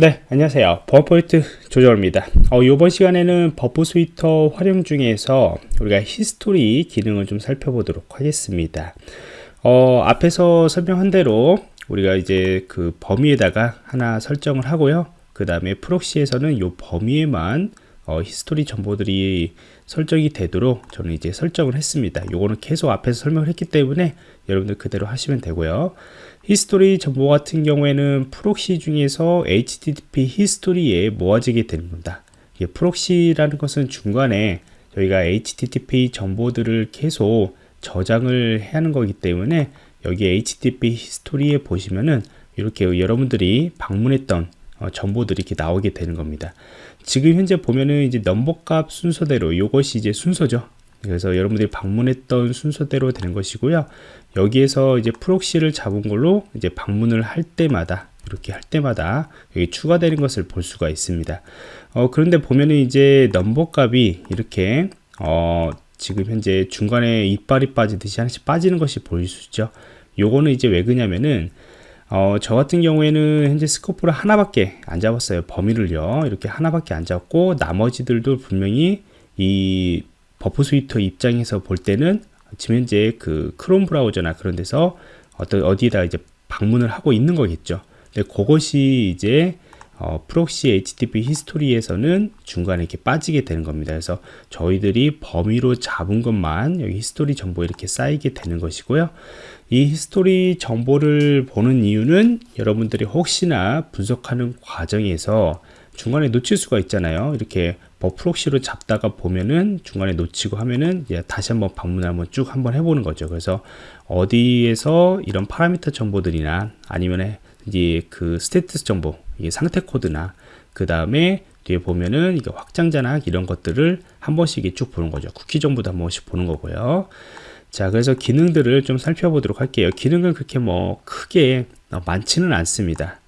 네 안녕하세요. 버퍼포인트 조정입니다. 어, 이번 시간에는 Burp Suite 활용 중에서 우리가 history 기능을 좀 살펴보도록 하겠습니다. 어, 앞에서 설명한 대로 우리가 이제 그 범위에다가 하나 설정을 하고요. 그 다음에 proxy에서는 이 범위에만 어, history 정보들이 설정이 되도록 저는 이제 설정을 했습니다 요거는 계속 앞에서 설명을 했기 때문에 여러분들 그대로 하시면 되고요 history 정보 같은 경우에는 proxy 중에서 HTTP history에 모아지게 되는 겁니다. proxy라는 것은 중간에 저희가 HTTP 정보들을 계속 저장을 해야 하는 거기 때문에 여기 HTTP history에 보시면은 이렇게 여러분들이 방문했던 어, 정보들이 이렇게 나오게 되는 겁니다. 지금 현재 보면은 이제 넘버값 순서대로 이것이 이제 순서죠. 그래서 여러분들이 방문했던 순서대로 되는 것이고요. 여기에서 이제 proxy를 잡은 걸로 이제 방문을 할 때마다 이렇게 할 때마다 여기 추가되는 것을 볼 수가 있습니다. 어, 그런데 보면은 이제 넘버 값이 이렇게 어, 지금 현재 중간에 이빨이 빠지듯이 하나씩 빠지는 것이 보일 수 있죠. 요거는 이제 왜 그냐면은 어, 저 같은 경우에는 현재 scope를 하나밖에 안 잡았어요. 범위를요. 이렇게 하나밖에 안 잡고 나머지들도 분명히 이 Burp Suite 입장에서 볼 때는 지금 현재 그 크롬 브라우저나 그런 데서 어떤 어디에다 이제 방문을 하고 있는 거겠죠. 근데 그것이 이제 어, proxy HTTP history에서는 중간에 이렇게 빠지게 되는 겁니다. 그래서 저희들이 범위로 잡은 것만 여기 history 정보 이렇게 쌓이게 되는 것이고요. 이 history 정보를 보는 이유는 여러분들이 혹시나 분석하는 과정에서 중간에 놓칠 수가 있잖아요. 이렇게 뭐 proxy로 잡다가 보면은 중간에 놓치고 하면은 다시 한번 방문을 한번 쭉 한번 해보는 거죠. 그래서 어디에서 이런 파라미터 정보들이나 아니면 이제 그 status 정보, 이게 상태 코드나 그 다음에 뒤에 보면은 이게 확장자나 이런 것들을 한 번씩 쭉 보는 거죠. 쿠키 정보도 한 번씩 보는 거고요. 자, 그래서 기능들을 좀 살펴보도록 할게요. 기능은 그렇게 뭐 크게 많지는 않습니다.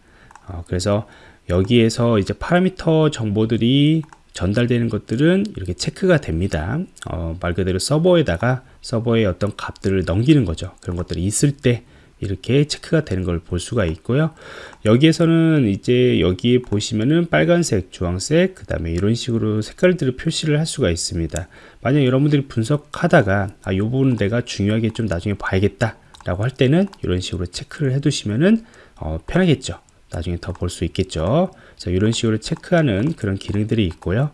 어, 그래서 여기에서 이제 파라미터 정보들이 전달되는 것들은 이렇게 체크가 됩니다. 어, 말 그대로 서버에다가 서버의 어떤 값들을 넘기는 거죠. 그런 것들이 있을 때 이렇게 체크가 되는 걸 볼 수가 있고요. 여기에서는 이제 여기에 보시면은 빨간색, 주황색, 그 다음에 이런 식으로 색깔들을 표시를 할 수가 있습니다. 만약 여러분들이 분석하다가 아, 요 부분 내가 중요하게 좀 나중에 봐야겠다 라고 할 때는 이런 식으로 체크를 해 두시면은 어, 편하겠죠. 나중에 더 볼 수 있겠죠. 자, 이런 식으로 체크하는 그런 기능들이 있고요.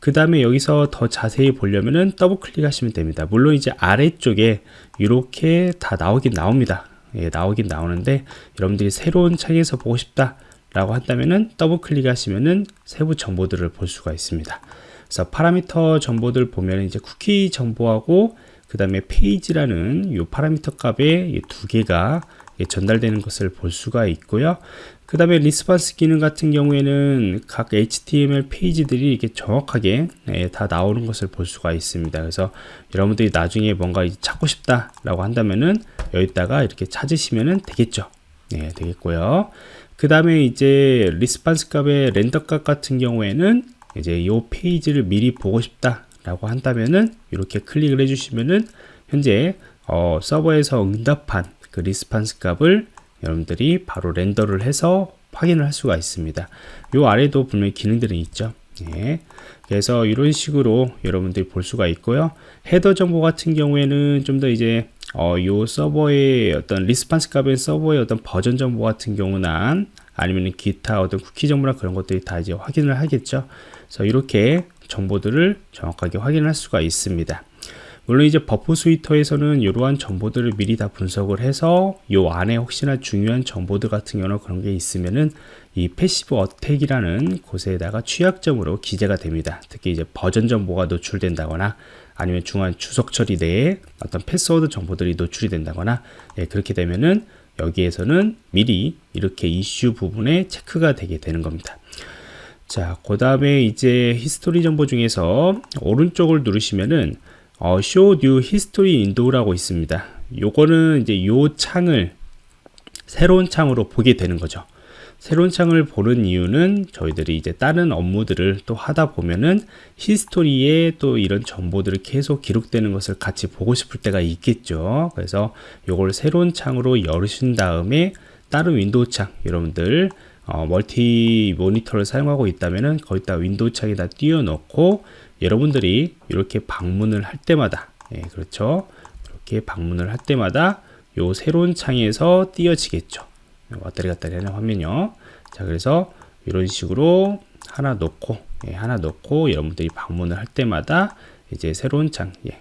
그 다음에 여기서 더 자세히 보려면은 더블 클릭하시면 됩니다. 물론 이제 아래쪽에 이렇게 다 나오긴 나옵니다. 예, 나오긴 나오는데 여러분들이 새로운 창에서 보고 싶다 라고 한다면은 더블 클릭하시면은 세부 정보들을 볼 수가 있습니다. 그래서 파라미터 정보들 보면 이제 쿠키 정보하고 그 다음에 페이지라는 이 파라미터 값의 두 개가 전달되는 것을 볼 수가 있고요. 그 다음에 response 기능 같은 경우에는 각 HTML 페이지들이 이렇게 정확하게 예, 다 나오는 것을 볼 수가 있습니다. 그래서 여러분들이 나중에 뭔가 찾고 싶다 라고 한다면은 여기다가 이렇게 찾으시면 되겠죠. 네, 되겠고요. 그 다음에 이제 response 값의 render 값 같은 경우에는 이제 이 페이지를 미리 보고 싶다 라고 한다면은 이렇게 클릭을 해주시면은 현재 어, 서버에서 응답한 그 response 값을 여러분들이 바로 render를 해서 확인을 할 수가 있습니다. 요 아래도 분명히 기능들이 있죠. 예. 그래서 이런 식으로 여러분들이 볼 수가 있고요. header 정보 같은 경우에는 좀 더 이제 어, 요 서버의 어떤 response 값의 서버의 어떤 버전 정보 같은 경우나 아니면 기타 어떤 쿠키 정보나 그런 것들이 다 이제 확인을 하겠죠. 그래서 이렇게 정보들을 정확하게 확인할 수가 있습니다. 물론 이제 Burp Suite에서는 이러한 정보들을 미리 다 분석을 해서 이 안에 혹시나 중요한 정보들 같은 경우는 그런 게 있으면은 이 passive attack이라는 곳에다가 취약점으로 기재가 됩니다. 특히 이제 버전 정보가 노출된다거나 아니면 중간 주석 처리 내에 어떤 패스워드 정보들이 노출이 된다거나 예, 그렇게 되면은 여기에서는 미리 이렇게 이슈 부분에 체크가 되게 되는 겁니다. 자, 그 다음에 이제 히스토리 정보 중에서 오른쪽을 누르시면은 어, Show New History Window라고 있습니다. 요거는 이제 요 창을 새로운 창으로 보게 되는 거죠. 새로운 창을 보는 이유는 저희들이 이제 다른 업무들을 또 하다 보면은 히스토리에 또 이런 정보들을 계속 기록되는 것을 같이 보고 싶을 때가 있겠죠. 그래서 요걸 새로운 창으로 열으신 다음에 다른 윈도우 창 여러분들 어, 멀티 모니터를 사용하고 있다면은 거기다 윈도우 창에다 띄워놓고 여러분들이 이렇게 방문을 할 때마다 예, 그렇죠? 이렇게 방문을 할 때마다 요 새로운 창에서 띄어지겠죠. 왔다리 갔다리 하는 화면이요. 자 그래서 이런 식으로 하나 놓고 예, 하나 놓고 여러분들이 방문을 할 때마다 이제 새로운 창 예.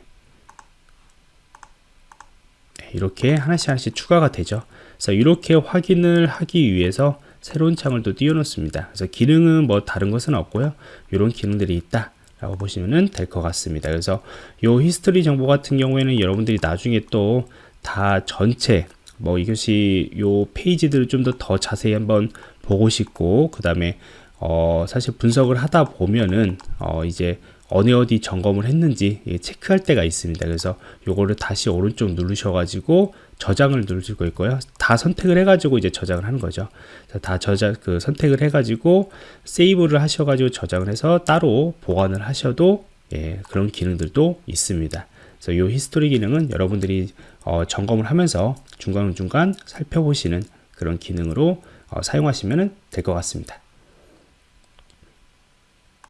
예 이렇게 하나씩 하나씩 추가가 되죠. 그래서 이렇게 확인을 하기 위해서 새로운 창을 또 띄워 놓습니다. 그래서 기능은 뭐 다른 것은 없고요. 이런 기능들이 있다 라고 보시면 될 것 같습니다. 그래서 요 히스토리 정보 같은 경우에는 여러분들이 나중에 또 다 전체 뭐 이것이 요 페이지들을 좀 더 더 자세히 한번 보고 싶고 그 다음에 어 사실 분석을 하다 보면은 어 이제 어느 어디 점검을 했는지 체크할 때가 있습니다. 그래서 요거를 다시 오른쪽 누르셔 가지고 저장을 누르실 거고요. 다 선택을 해 가지고 이제 저장을 하는 거죠. 다 저장 그 선택을 해 가지고 세이브를 하셔 가지고 저장을 해서 따로 보관을 하셔도 예, 그런 기능들도 있습니다. 그래서 요 히스토리 기능은 여러분들이 어, 점검을 하면서 중간중간 살펴보시는 그런 기능으로 어, 사용하시면 될 것 같습니다.